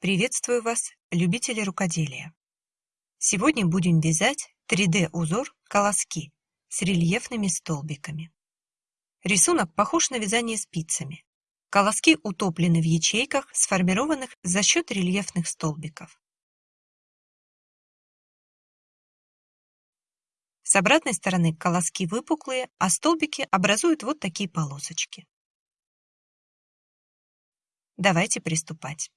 Приветствую вас, любители рукоделия! Сегодня будем вязать 3D-узор колоски с рельефными столбиками. Рисунок похож на вязание спицами. Колоски утоплены в ячейках, сформированных за счет рельефных столбиков. С обратной стороны колоски выпуклые, а столбики образуют вот такие полосочки. Давайте приступать.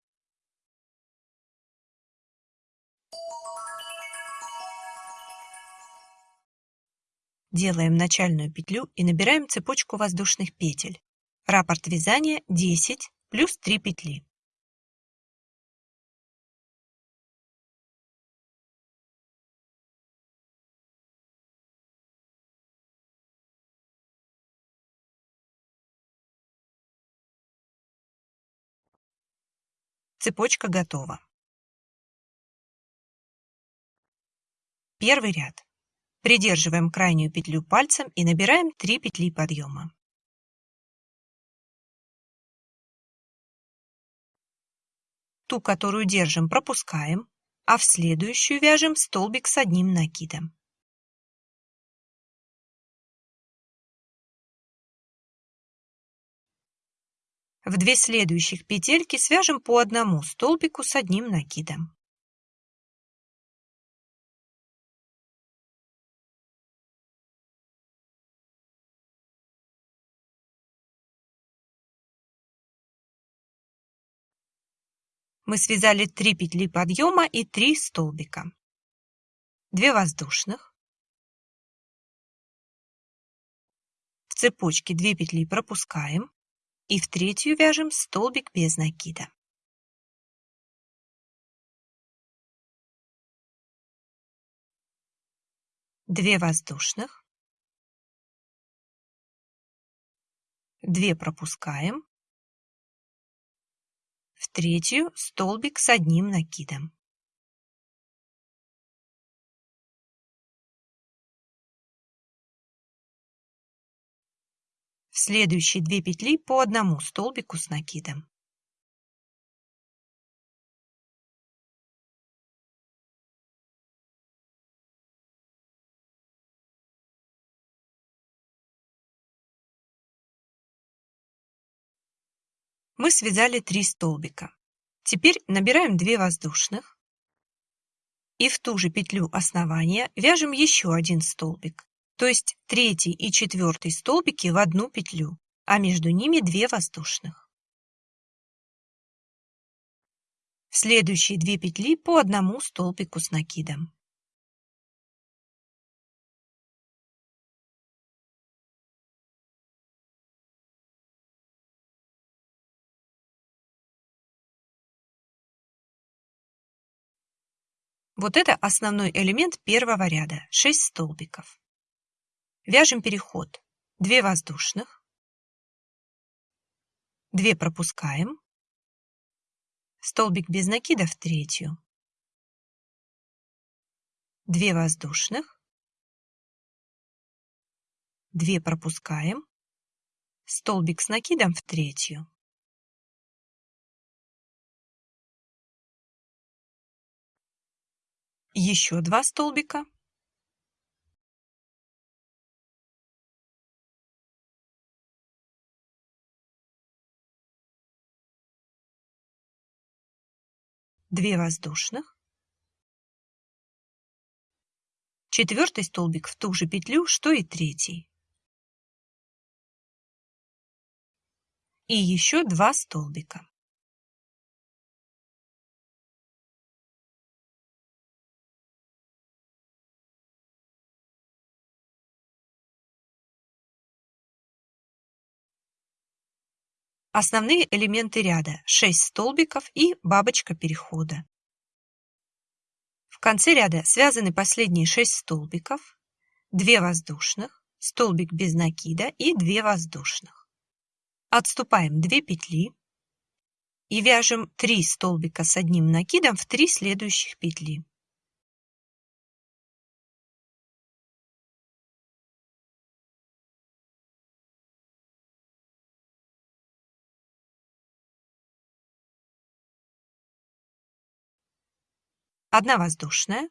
Делаем начальную петлю и набираем цепочку воздушных петель. Раппорт вязания 10 плюс 3 петли. Цепочка готова. Первый ряд. Придерживаем крайнюю петлю пальцем и набираем 3 петли подъема. Ту, которую держим, пропускаем, а в следующую вяжем столбик с одним накидом. В две следующих петельки свяжем по одному столбику с одним накидом. Мы связали 3 петли подъема и 3 столбика. 2 воздушных. В цепочке 2 петли пропускаем и в третью вяжем столбик без накида. Две воздушных, две пропускаем, третью столбик с одним накидом. В следующие две петли по одному столбику с накидом. Мы связали 3 столбика. Теперь набираем 2 воздушных и в ту же петлю основания вяжем еще один столбик то есть третий и четвертый столбики в одну петлю, а между ними две воздушных. В следующие две петли по одному столбику с накидом. Вот это основной элемент первого ряда, 6 столбиков. Вяжем переход. 2 воздушных, 2 пропускаем, столбик без накида в третью, 2 воздушных, 2 пропускаем, столбик с накидом в третью. Еще два столбика. Две воздушных, четвертый столбик в ту же петлю, что и третий. И еще два столбика. Основные элементы ряда – 6 столбиков и бабочка перехода. В конце ряда связаны последние 6 столбиков, 2 воздушных, столбик без накида и 2 воздушных. Отступаем 2 петли и вяжем 3 столбика с одним накидом в 3 следующих петли. 1 воздушная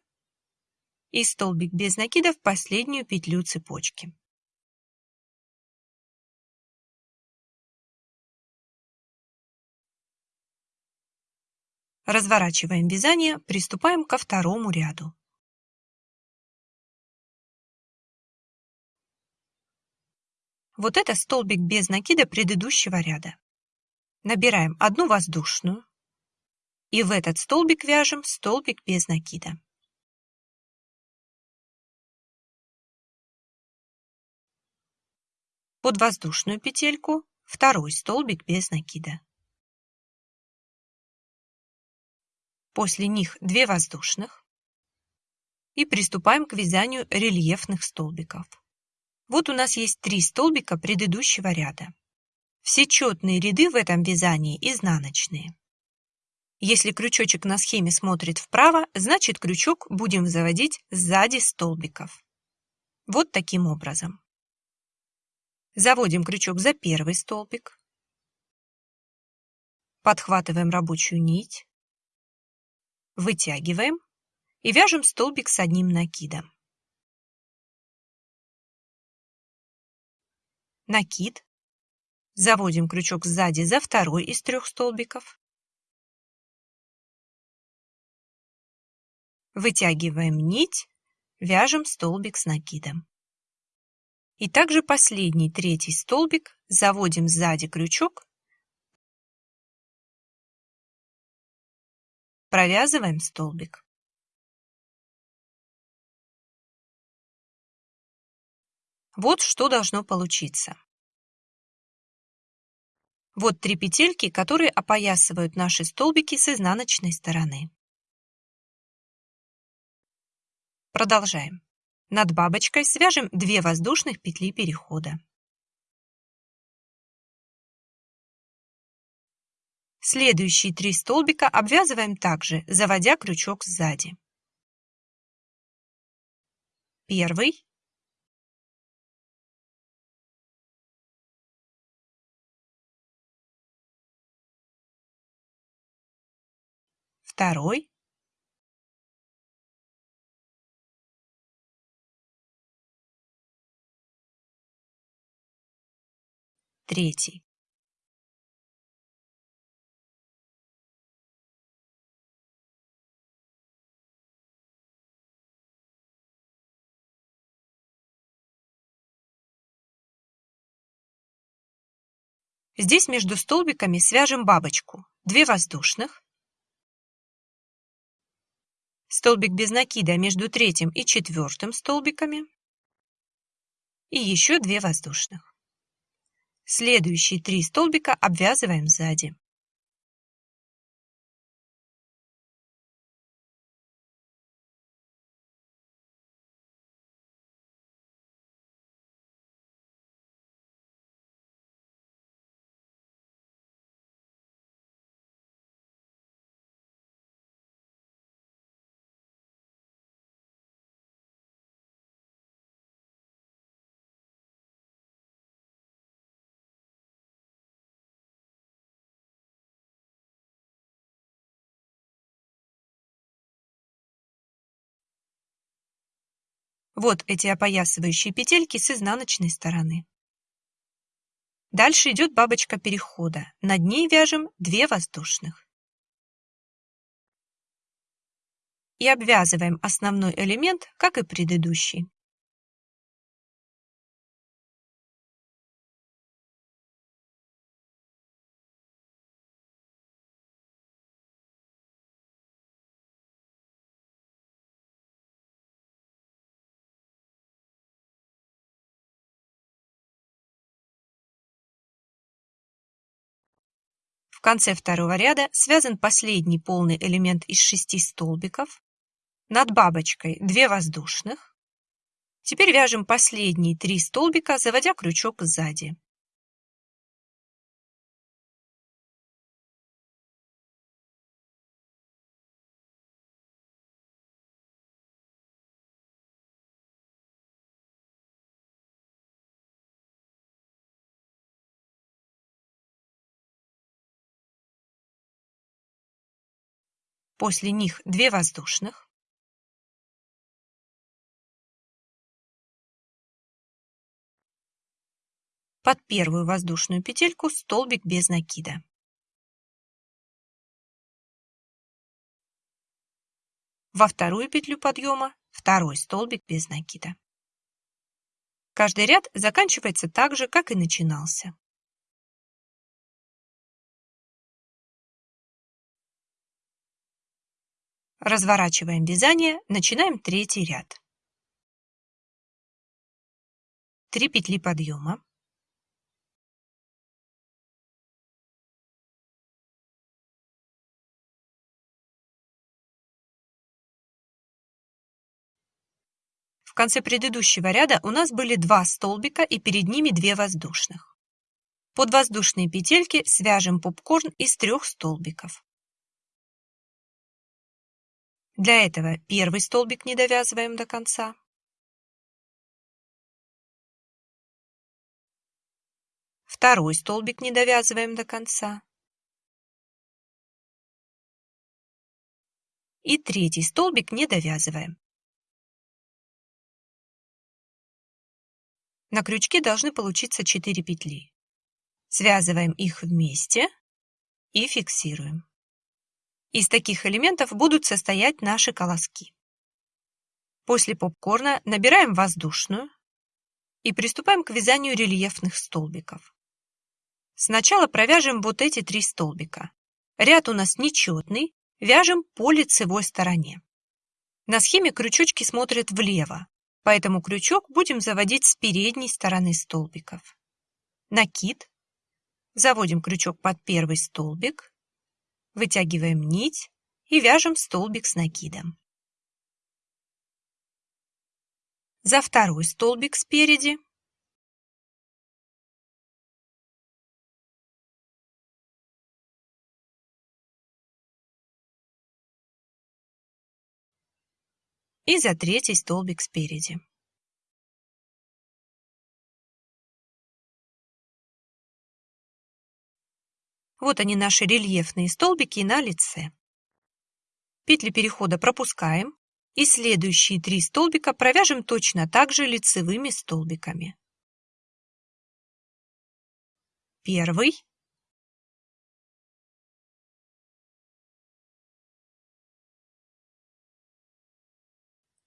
и столбик без накида в последнюю петлю цепочки. Разворачиваем вязание, приступаем ко второму ряду. Вот это столбик без накида предыдущего ряда. Набираем одну воздушную и в этот столбик вяжем столбик без накида. Под воздушную петельку второй столбик без накида. После них 2 воздушных и приступаем к вязанию рельефных столбиков. Вот у нас есть три столбика предыдущего ряда. Все четные ряды в этом вязании изнаночные. Если крючочек на схеме смотрит вправо, значит крючок будем заводить сзади столбиков. Вот таким образом. Заводим крючок за первый столбик. Подхватываем рабочую нить. Вытягиваем и вяжем столбик с одним накидом. накид, заводим крючок сзади за второй из трех столбиков, вытягиваем нить, вяжем столбик с накидом. И также последний, третий столбик, заводим сзади крючок, провязываем столбик. Вот что должно получиться. Вот три петельки, которые опоясывают наши столбики с изнаночной стороны. Продолжаем. Над бабочкой свяжем 2 воздушных петли перехода. Следующие три столбика обвязываем также, заводя крючок сзади. Первый, второй, третий. Здесь между столбиками свяжем бабочку. Две воздушных, столбик без накида между третьим и четвертым столбиками и еще две воздушных. Следующие три столбика обвязываем сзади. Вот эти опоясывающие петельки с изнаночной стороны. Дальше идет бабочка перехода. Над ней вяжем 2 воздушных. И обвязываем основной элемент, как и предыдущий. Конце второго ряда связан последний полный элемент из шести столбиков. Над бабочкой 2 воздушных. Теперь вяжем последние три столбика, заводя крючок сзади. После них 2 воздушных, под первую воздушную петельку столбик без накида. Во вторую петлю подъема второй столбик без накида. Каждый ряд заканчивается так же, как и начинался. Разворачиваем вязание, начинаем третий ряд. 3 петли подъема. В конце предыдущего ряда у нас были два столбика и перед ними две воздушных. Под воздушные петельки свяжем попкорн из трех столбиков. Для этого первый столбик не довязываем до конца. Второй столбик не довязываем до конца. И третий столбик не довязываем. На крючке должны получиться 4 петли. Связываем их вместе и фиксируем. Из таких элементов будут состоять наши колоски. После попкорна набираем воздушную и приступаем к вязанию рельефных столбиков. Сначала провяжем вот эти три столбика. Ряд у нас нечетный, вяжем по лицевой стороне. На схеме крючочки смотрят влево, Поэтому крючок будем заводить с передней стороны столбиков. Накид. Заводим крючок под первый столбик, вытягиваем нить и вяжем столбик с накидом. За второй столбик спереди и за третий столбик спереди. Вот они наши рельефные столбики на лице. Петли перехода пропускаем и следующие три столбика провяжем точно так же лицевыми столбиками. Первый,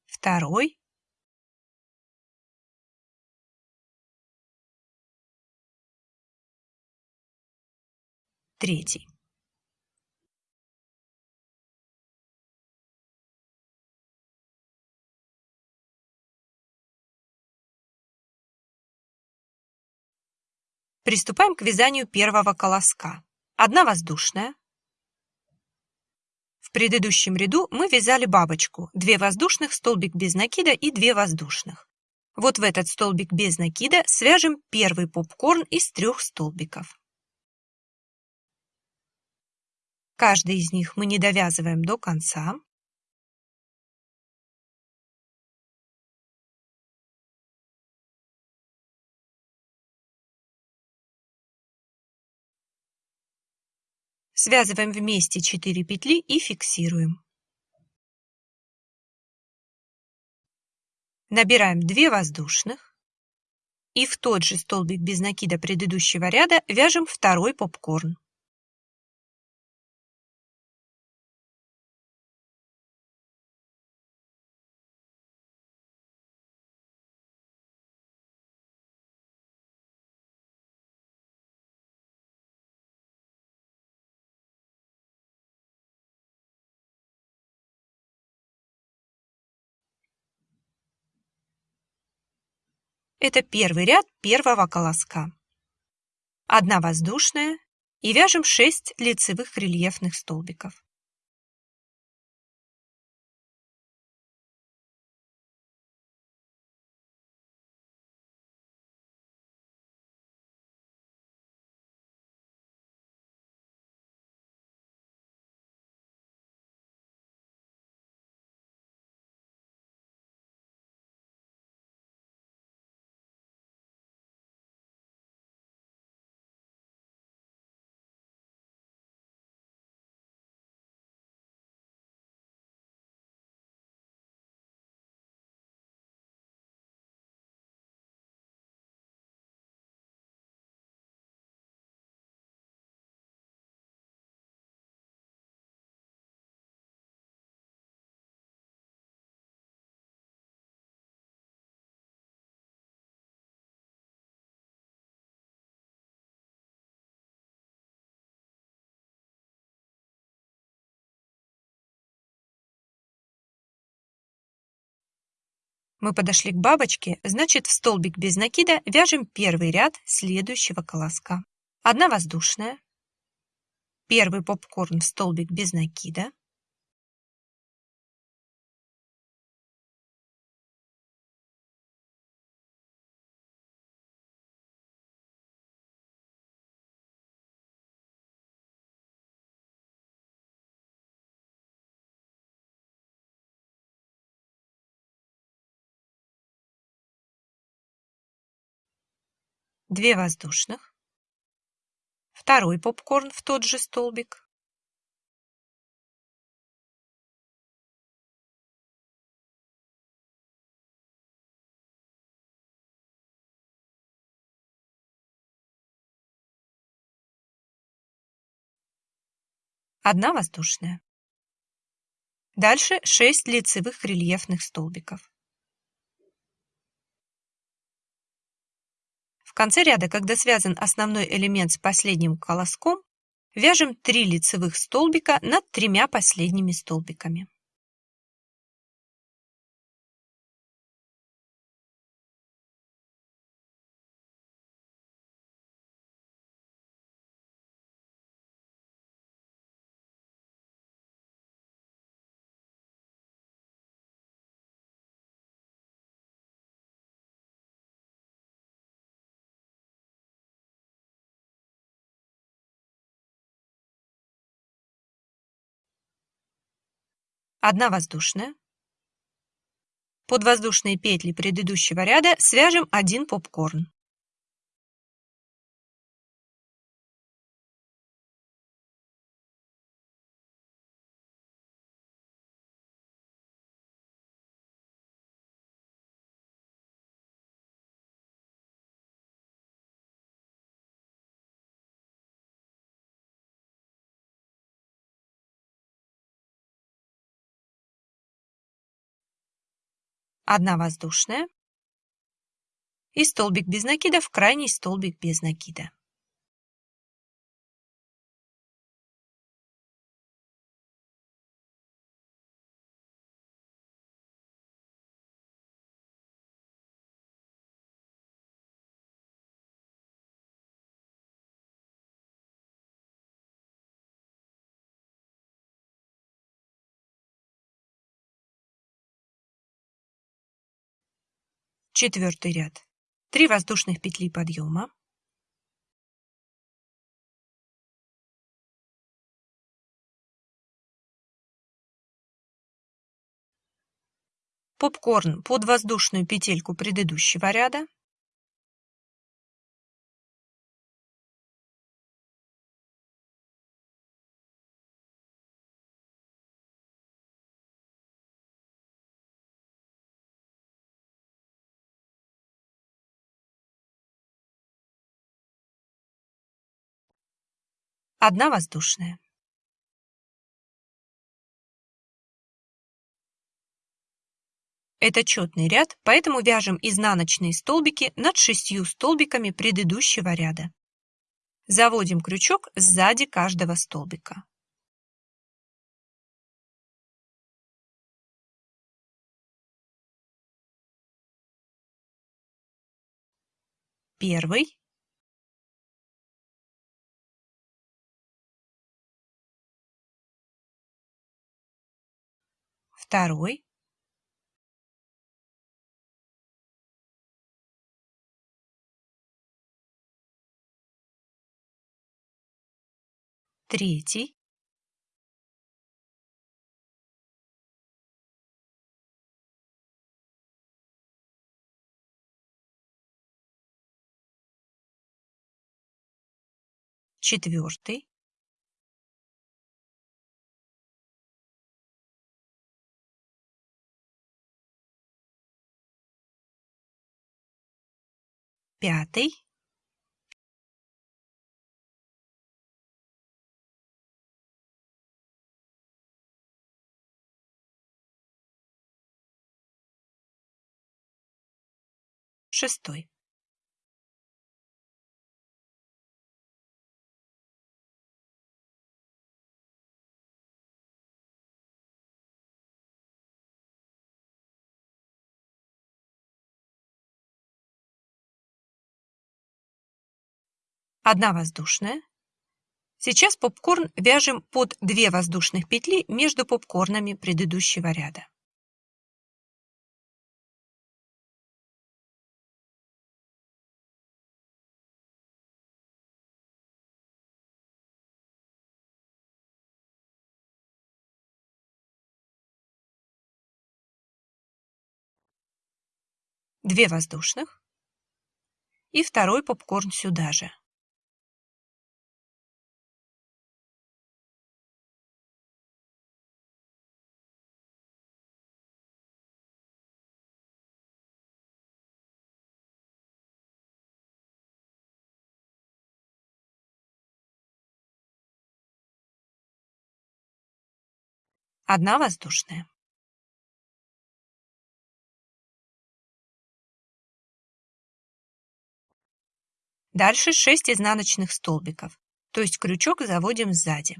второй третий. Приступаем к вязанию первого колоска. Одна воздушная, предыдущем ряду мы вязали бабочку, 2 воздушных, столбик без накида и 2 воздушных. Вот в этот столбик без накида свяжем первый попкорн из трех столбиков. Каждый из них мы не довязываем до конца. Связываем вместе 4 петли и фиксируем. Набираем 2 воздушных и в тот же столбик без накида предыдущего ряда вяжем второй попкорн. Это первый ряд первого колоска. Одна воздушная и вяжем 6 лицевых рельефных столбиков. Мы подошли к бабочке, значит в столбик без накида вяжем первый ряд следующего колоска. Одна воздушная, первый попкорн в столбик без накида, две воздушных, второй попкорн в тот же столбик, одна воздушная. Дальше 6 лицевых рельефных столбиков. Конце ряда, когда связан основной элемент с последним колоском, вяжем 3 лицевых столбика над тремя последними столбиками. Одна воздушная. Под воздушные петли предыдущего ряда свяжем один попкорн. Одна воздушная и столбик без накида в крайний столбик без накида. Четвертый ряд. 3 воздушных петли подъема. Попкорн под воздушную петельку предыдущего ряда. Одна воздушная. Это четный ряд, поэтому вяжем изнаночные столбики над шестью столбиками предыдущего ряда. Заводим крючок сзади каждого столбика. Первый, второй, третий, четвертый, пятый. Шестой одна воздушная. Сейчас попкорн вяжем под 2 воздушных петли между попкорнами предыдущего ряда. Две воздушных и второй попкорн сюда же. Одна воздушная. Дальше 6 изнаночных столбиков, то есть крючок заводим сзади.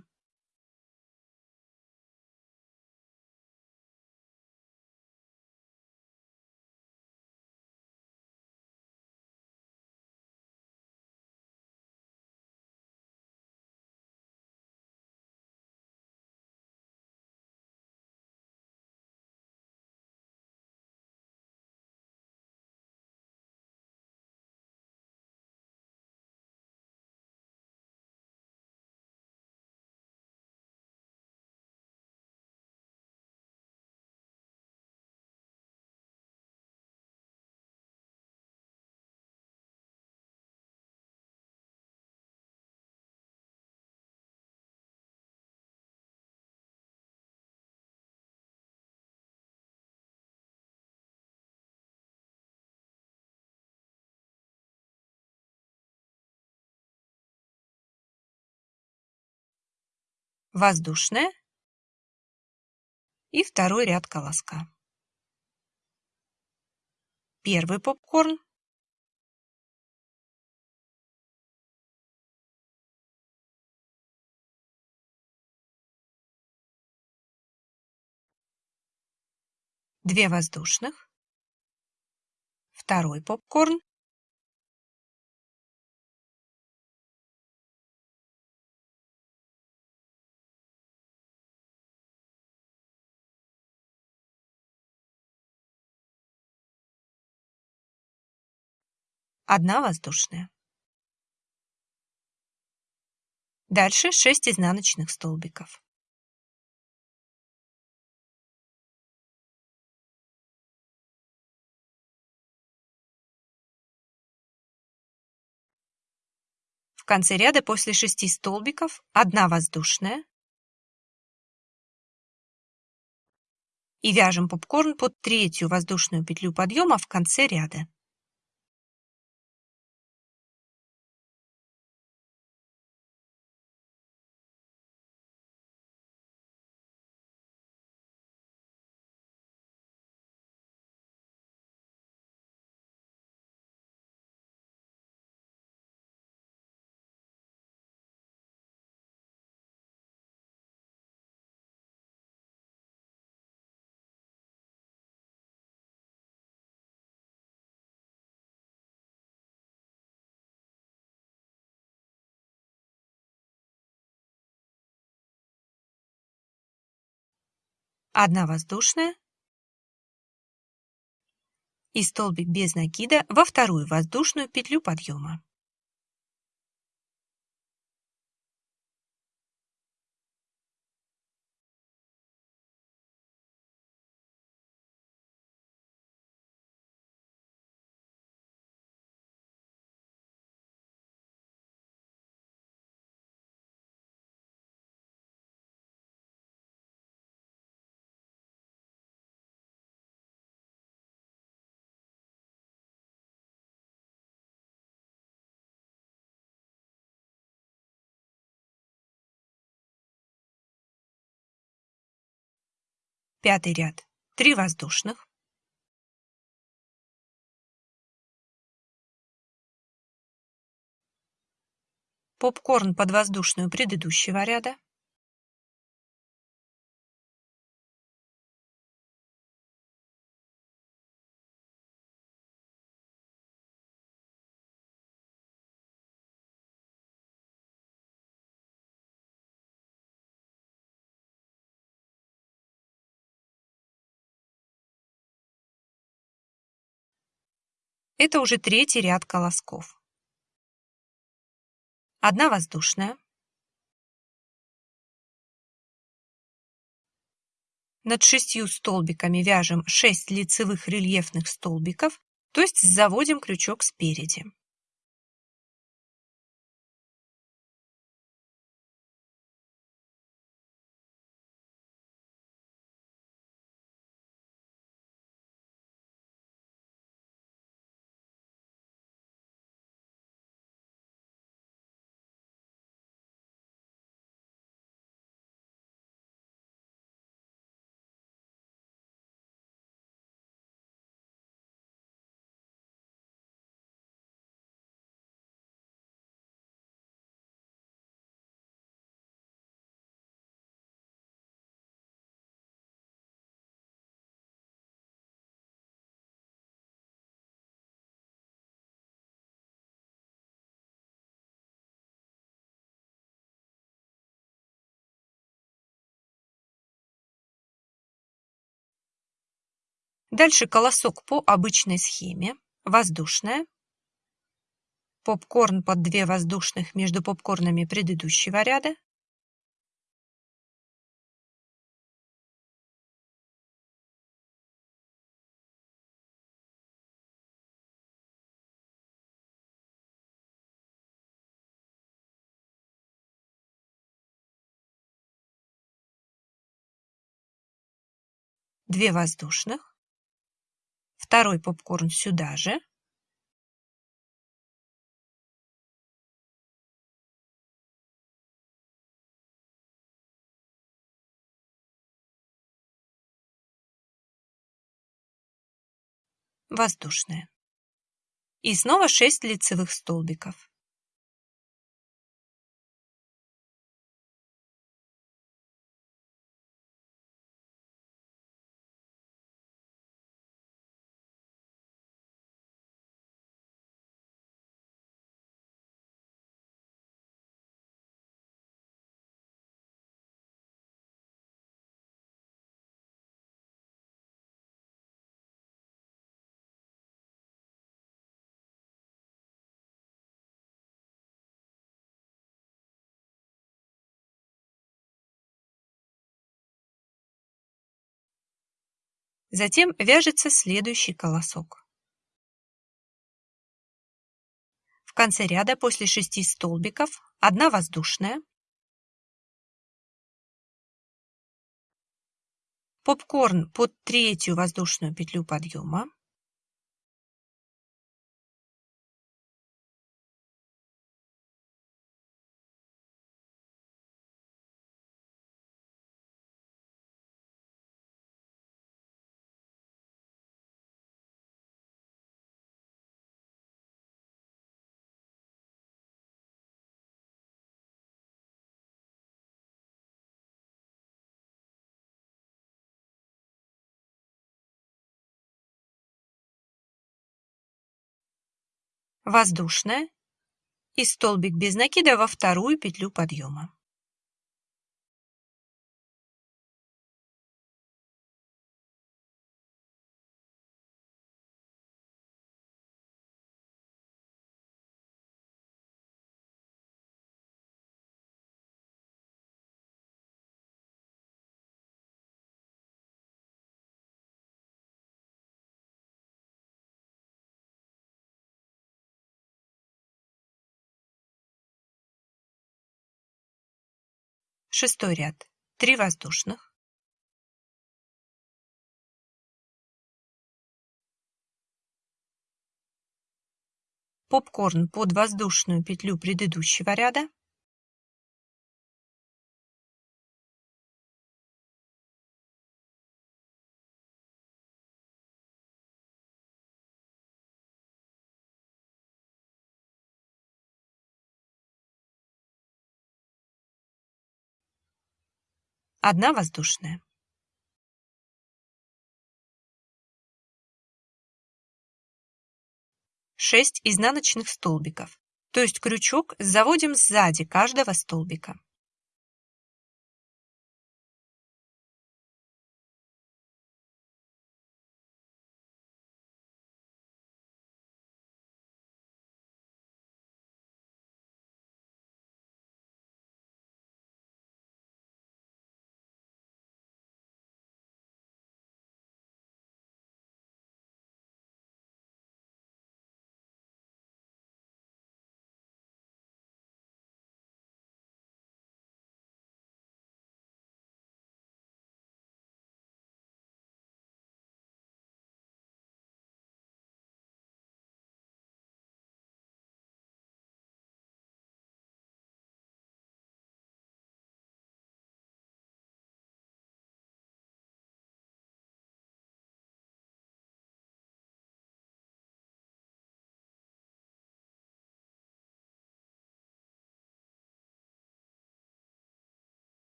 Воздушная и второй ряд колоска. Первый попкорн. Две воздушных. Второй попкорн. Одна воздушная. Дальше 6 изнаночных столбиков. В конце ряда после 6 столбиков одна воздушная и вяжем попкорн под третью воздушную петлю подъема в конце ряда. Одна воздушная и столбик без накида во вторую воздушную петлю подъема. Пятый ряд. Три воздушных. Попкорн под воздушную предыдущего ряда. Это уже третий ряд колосков. Одна воздушная. Над шестью столбиками вяжем 6 лицевых рельефных столбиков, то есть заводим крючок спереди. Дальше колосок по обычной схеме. Воздушная. Попкорн под 2 воздушных между попкорнами предыдущего ряда. Две воздушных. Второй попкорн сюда же. Воздушная. И снова 6 лицевых столбиков. Затем вяжется следующий колосок. В конце ряда после 6 столбиков 1 воздушная, попкорн под третью воздушную петлю подъема, воздушная и столбик без накида во вторую петлю подъема. Шестой ряд. Три воздушных. Попкорн под воздушную петлю предыдущего ряда. Одна воздушная. Шесть изнаночных столбиков, то есть крючок заводим сзади каждого столбика.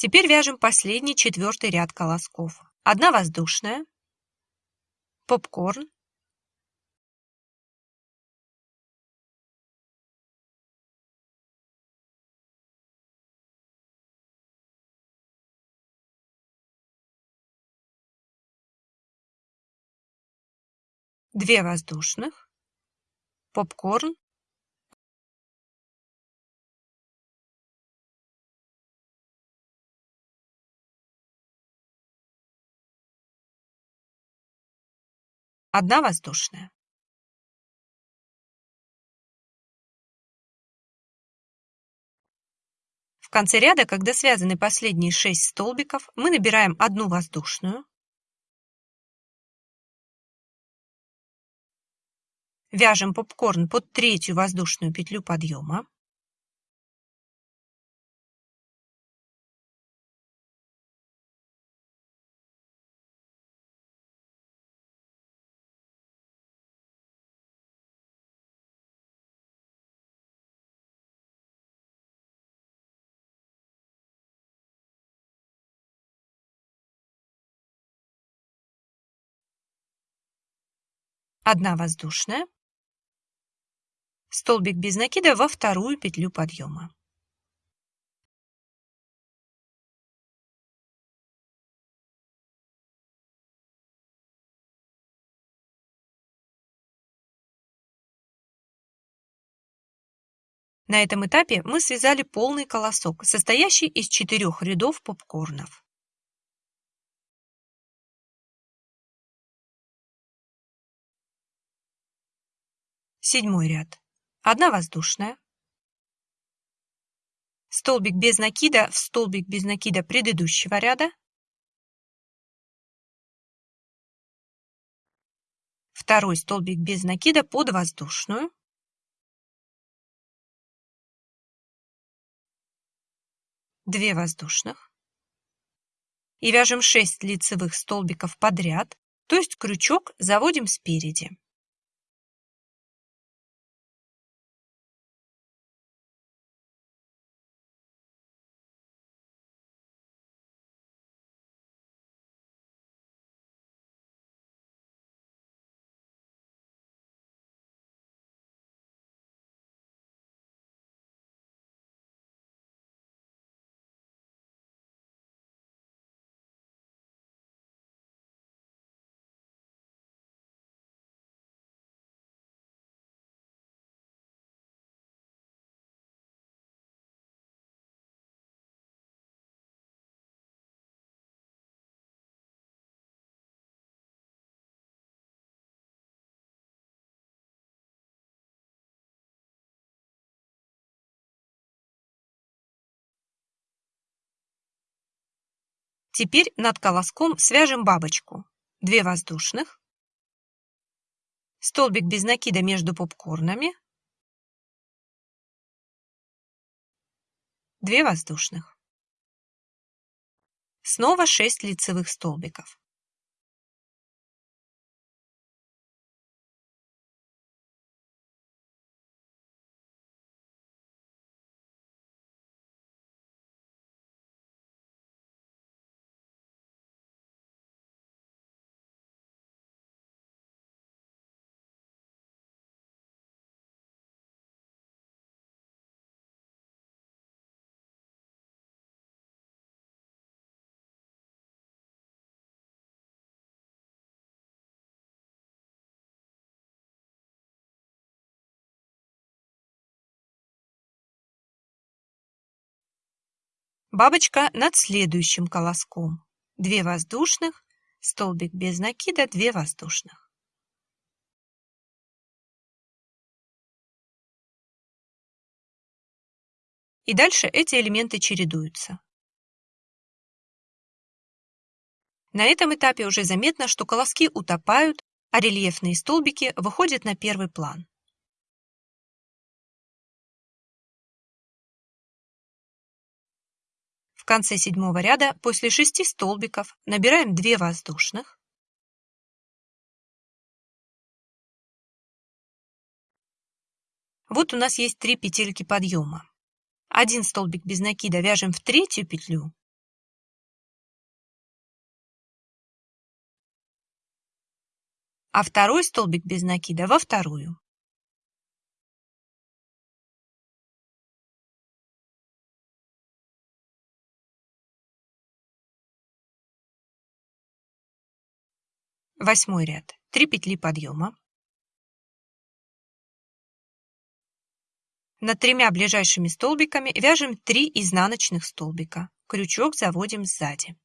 Теперь вяжем последний четвертый ряд колосков. Одна воздушная, попкорн, две воздушных, попкорн, одна воздушная. В конце ряда, когда связаны последние 6 столбиков, мы набираем одну воздушную, Вяжем попкорн под третью воздушную петлю подъема. Одна воздушная столбик без накида во вторую петлю подъема. На этом этапе мы связали полный колосок, состоящий из четырех рядов попкорнов. Седьмой ряд. Одна воздушная. Столбик без накида в столбик без накида предыдущего ряда. Второй столбик без накида под воздушную. Две воздушных. И вяжем 6 лицевых столбиков подряд, то есть крючок заводим спереди. Теперь над колоском свяжем бабочку. Две воздушных, столбик без накида между попкорнами, две воздушных. Снова 6 лицевых столбиков. Бабочка над следующим колоском. 2 воздушных, столбик без накида, 2 воздушных. И дальше эти элементы чередуются. На этом этапе уже заметно, что колоски утопают, а рельефные столбики выходят на первый план. конце седьмого ряда после шести столбиков набираем 2 воздушных. Вот у нас есть три петельки подъема. Один столбик без накида вяжем в третью петлю. А второй столбик без накида во вторую. Восьмой ряд. 3 петли подъема. Над тремя ближайшими столбиками вяжем 3 изнаночных столбика. Крючок заводим сзади.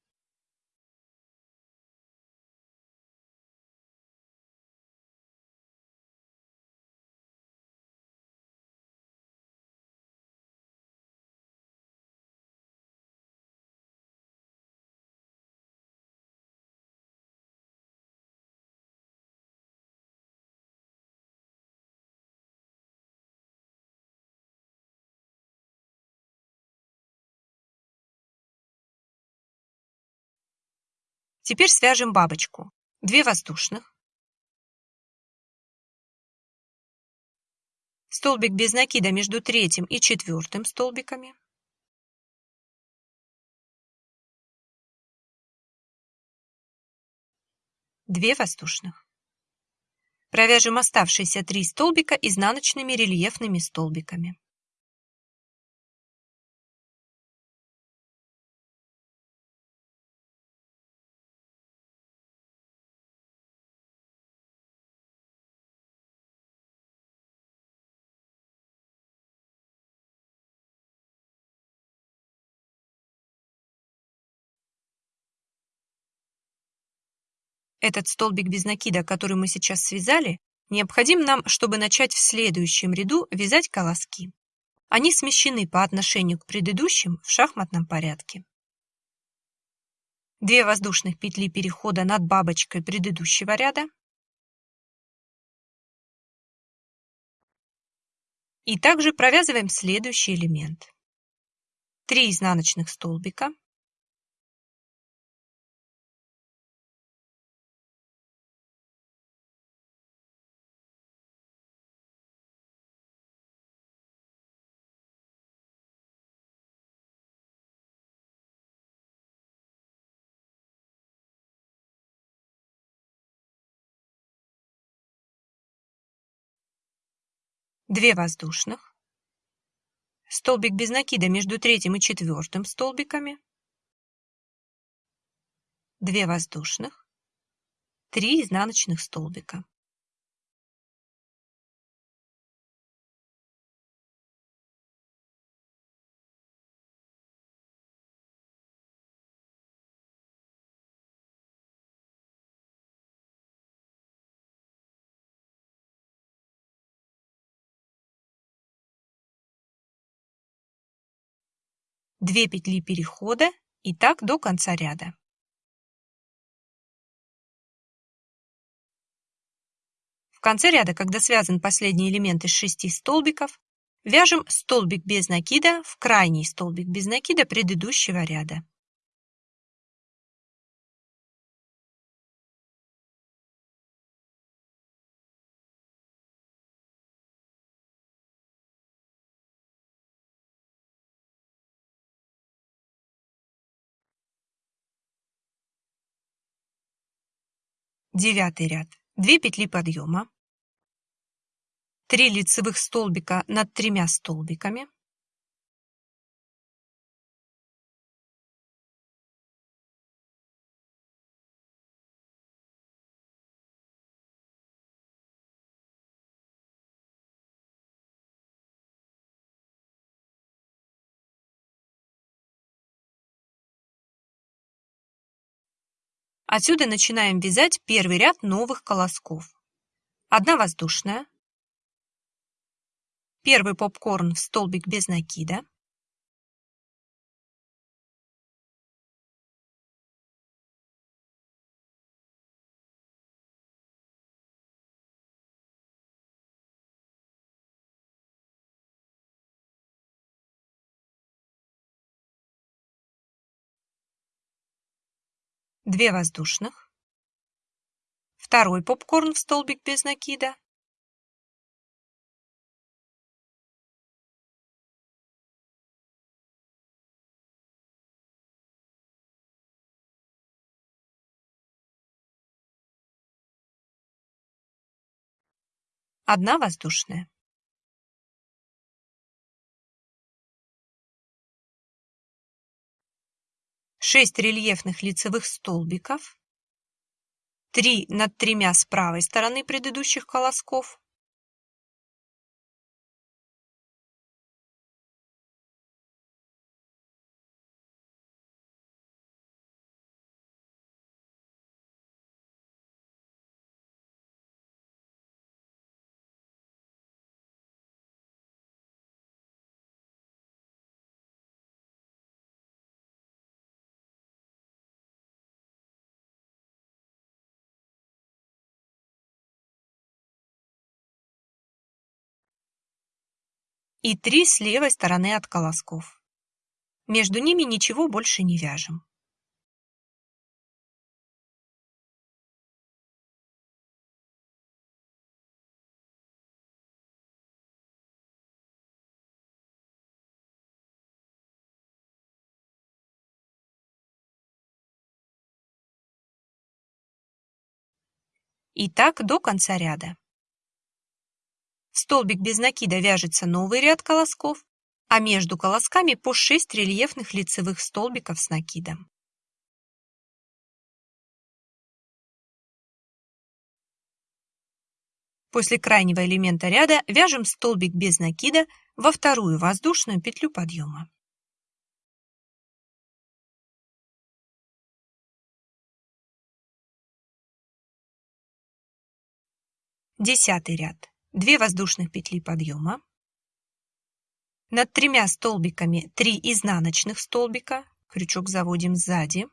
Теперь свяжем бабочку. 2 воздушных. Столбик без накида между третьим и четвертым столбиками. Две воздушных. Провяжем оставшиеся три столбика изнаночными рельефными столбиками. Этот столбик без накида, который мы сейчас связали, необходим нам, чтобы начать в следующем ряду вязать колоски. Они смещены по отношению к предыдущим в шахматном порядке. Две воздушных петли перехода над бабочкой предыдущего ряда. И также провязываем следующий элемент. Три изнаночных столбика. Две воздушных, столбик без накида между третьим и четвертым столбиками, Две воздушных, три изнаночных столбика. Две петли перехода и так до конца ряда. В конце ряда, когда связан последний элемент из шести столбиков, вяжем столбик без накида в крайний столбик без накида предыдущего ряда. Девятый ряд. 2 петли подъема. 3 лицевых столбика над тремя столбиками. Отсюда начинаем вязать первый ряд новых колосков. Одна воздушная, первый попкорн в столбик без накида, Две воздушных, второй попкорн в столбик без накида, одна воздушная. Шесть рельефных лицевых столбиков, три над тремя с правой стороны предыдущих колосков, и три с левой стороны от колосков. Между ними ничего больше не вяжем. И так до конца ряда. Столбик без накида вяжется новый ряд колосков, а между колосками по 6 рельефных лицевых столбиков с накидом. После крайнего элемента ряда вяжем столбик без накида во вторую воздушную петлю подъема. Десятый ряд. 2 воздушных петли подъема, над тремя столбиками 3 изнаночных столбика, крючок заводим сзади,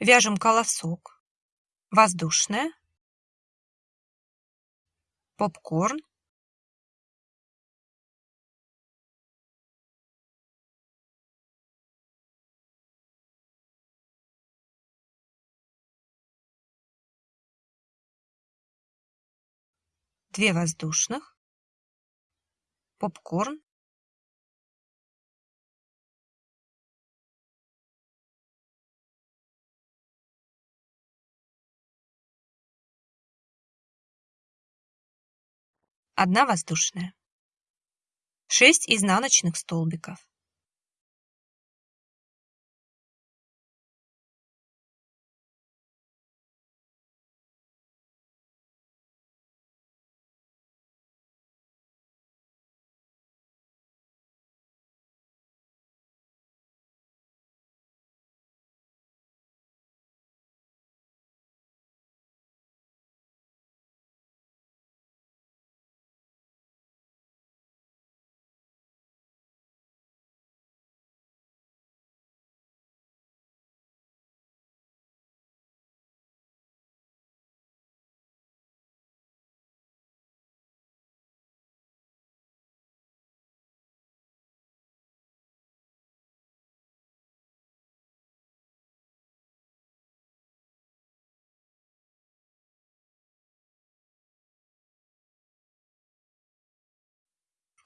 Вяжем колосок, воздушная, попкорн, две воздушных, попкорн, одна воздушная, 6 изнаночных столбиков.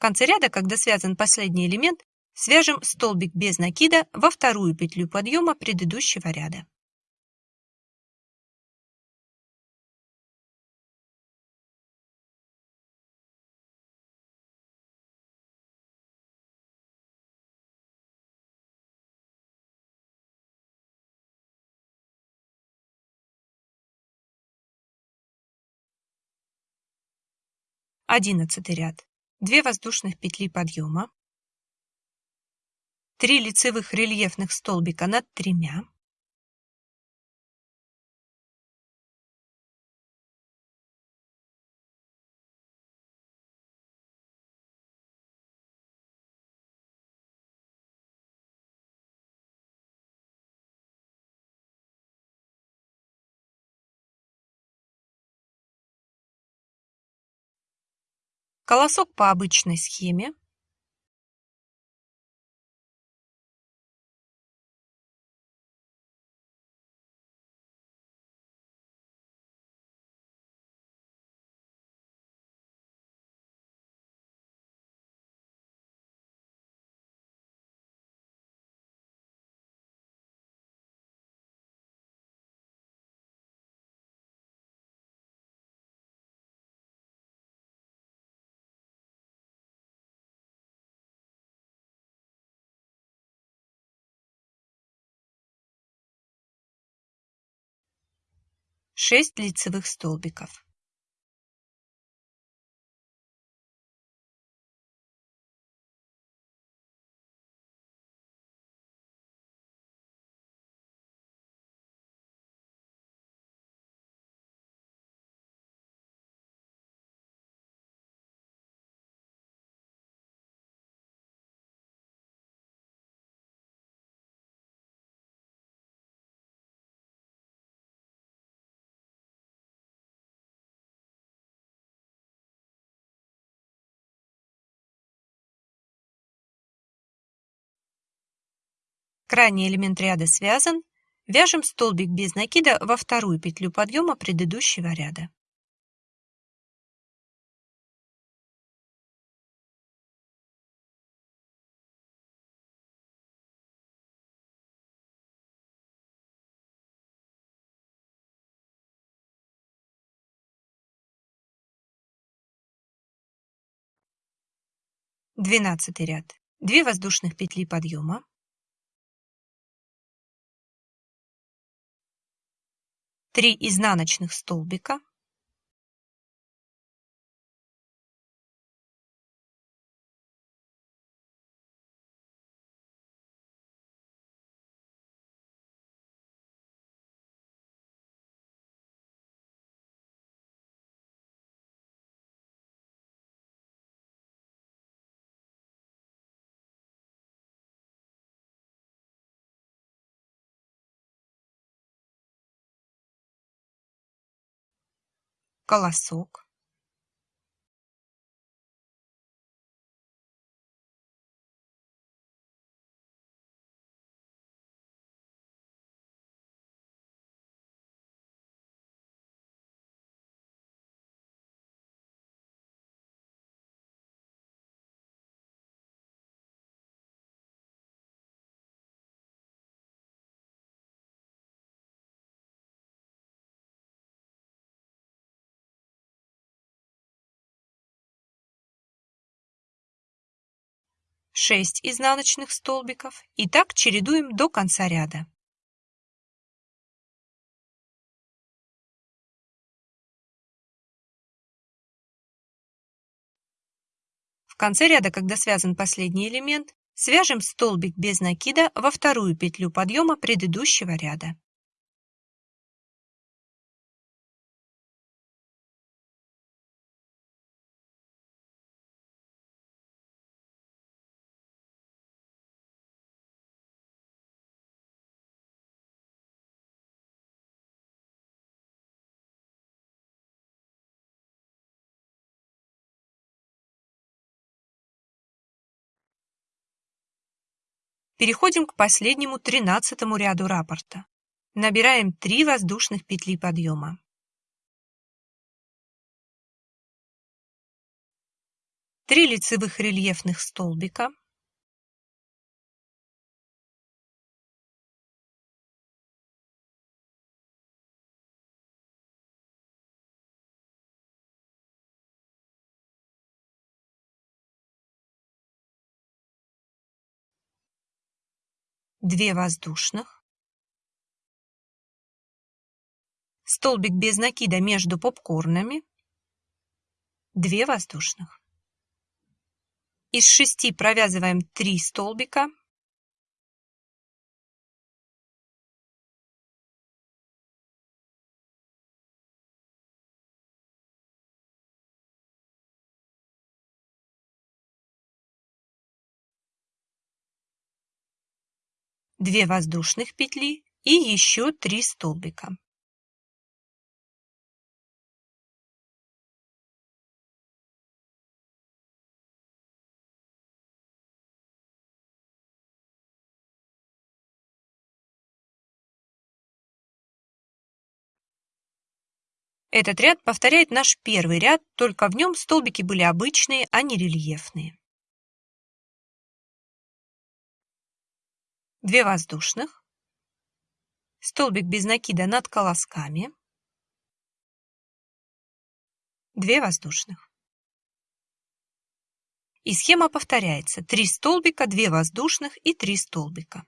Конце ряда, когда связан последний элемент, свяжем столбик без накида во вторую петлю подъема предыдущего ряда. Одиннадцатый ряд. 2 воздушных петли подъема, 3 лицевых рельефных столбика над тремя, Колосок по обычной схеме. 6 лицевых столбиков. Крайний элемент ряда связан. Вяжем столбик без накида во вторую петлю подъема предыдущего ряда. Двенадцатый ряд. Две воздушных петли подъема. 3 изнаночных столбика, колосок шесть изнаночных столбиков и так чередуем до конца ряда. В конце ряда, когда связан последний элемент, свяжем столбик без накида во вторую петлю подъема предыдущего ряда. Переходим к последнему тринадцатому ряду раппорта. Набираем 3 воздушных петли подъема. Три лицевых рельефных столбика. Две воздушных, столбик без накида между попкорнами, Две воздушных. Из шести провязываем 3 столбика. Две воздушных петли и еще 3 столбика. Этот ряд повторяет наш первый ряд, только в нем столбики были обычные, а не рельефные. 2 воздушных, столбик без накида над колосками, 2 воздушных. И схема повторяется. 3 столбика, 2 воздушных и 3 столбика.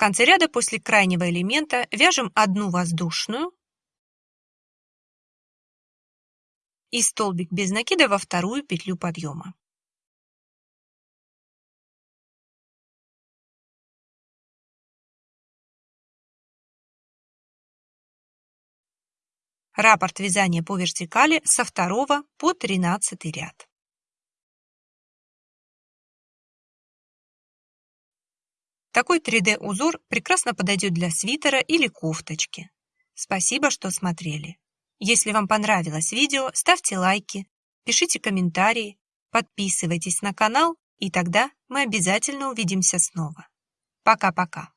конце ряда после крайнего элемента вяжем одну воздушную и столбик без накида во вторую петлю подъема. Раппорт вязания по вертикали со 2 по 13 ряд. Такой 3D-узор прекрасно подойдет для свитера или кофточки. Спасибо, что смотрели. Если вам понравилось видео, ставьте лайки, пишите комментарии, подписывайтесь на канал, и тогда мы обязательно увидимся снова. Пока-пока.